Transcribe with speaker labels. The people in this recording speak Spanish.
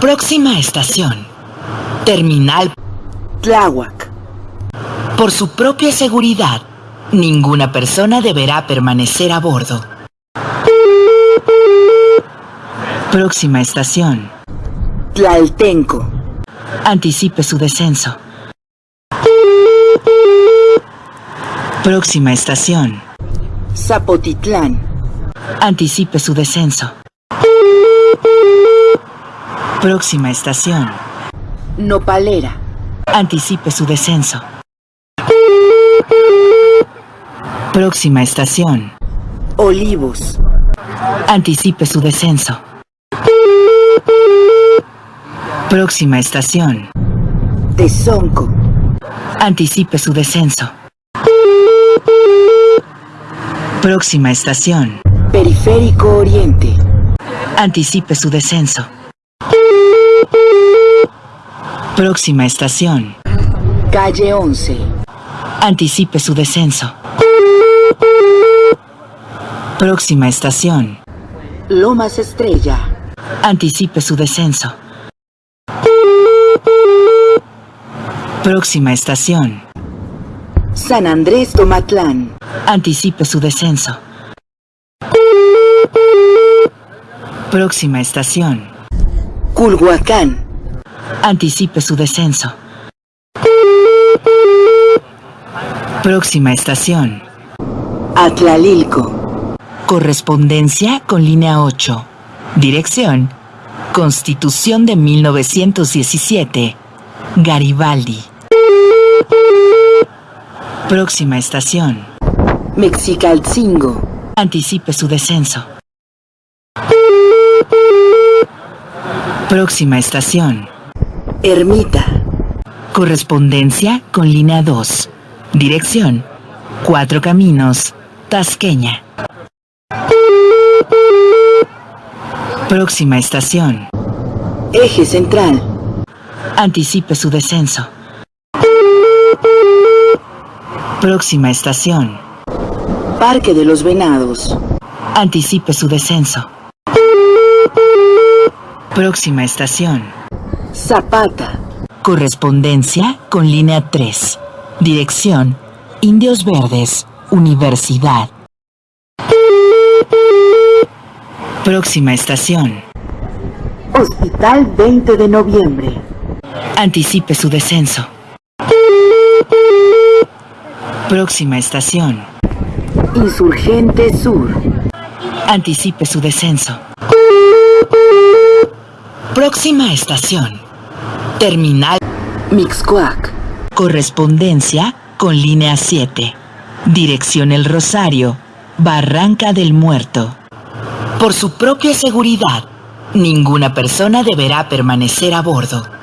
Speaker 1: Próxima estación. Terminal
Speaker 2: Tláhuac.
Speaker 1: Por su propia seguridad, ninguna persona deberá permanecer a bordo. Próxima estación.
Speaker 2: Tlaltenco.
Speaker 1: Anticipe su descenso. Próxima estación.
Speaker 2: Zapotitlán.
Speaker 1: Anticipe su descenso. Próxima estación.
Speaker 2: Nopalera.
Speaker 1: Anticipe su descenso. Próxima estación.
Speaker 2: Olivos.
Speaker 1: Anticipe su descenso. Próxima estación.
Speaker 2: Tezonco.
Speaker 1: Anticipe su descenso. Próxima estación.
Speaker 2: Periférico Oriente.
Speaker 1: Anticipe su descenso. Próxima estación.
Speaker 2: Calle 11.
Speaker 1: Anticipe su descenso. Próxima estación.
Speaker 2: Lomas Estrella.
Speaker 1: Anticipe su descenso. Próxima estación.
Speaker 2: San Andrés Tomatlán.
Speaker 1: Anticipe su descenso. Próxima estación.
Speaker 2: Culhuacán.
Speaker 1: Anticipe su descenso. Próxima estación.
Speaker 2: Atlalilco.
Speaker 1: Correspondencia con línea 8. Dirección. Constitución de 1917. Garibaldi. Próxima estación.
Speaker 2: Mexicalcingo.
Speaker 1: Anticipe su descenso. Próxima estación.
Speaker 2: Ermita.
Speaker 1: Correspondencia con línea 2. Dirección. Cuatro Caminos. Tasqueña. Próxima estación.
Speaker 2: Eje Central.
Speaker 1: Anticipe su descenso. Próxima estación.
Speaker 2: Parque de los Venados.
Speaker 1: Anticipe su descenso. Próxima estación.
Speaker 2: Zapata.
Speaker 1: Correspondencia con línea 3. Dirección. Indios Verdes. Universidad. Próxima estación.
Speaker 2: Hospital 20 de noviembre.
Speaker 1: Anticipe su descenso. Próxima estación.
Speaker 2: Insurgente Sur.
Speaker 1: Anticipe su descenso. Próxima estación. Terminal.
Speaker 2: Mixcoac.
Speaker 1: Correspondencia con línea 7. Dirección El Rosario. Barranca del Muerto. Por su propia seguridad, ninguna persona deberá permanecer a bordo.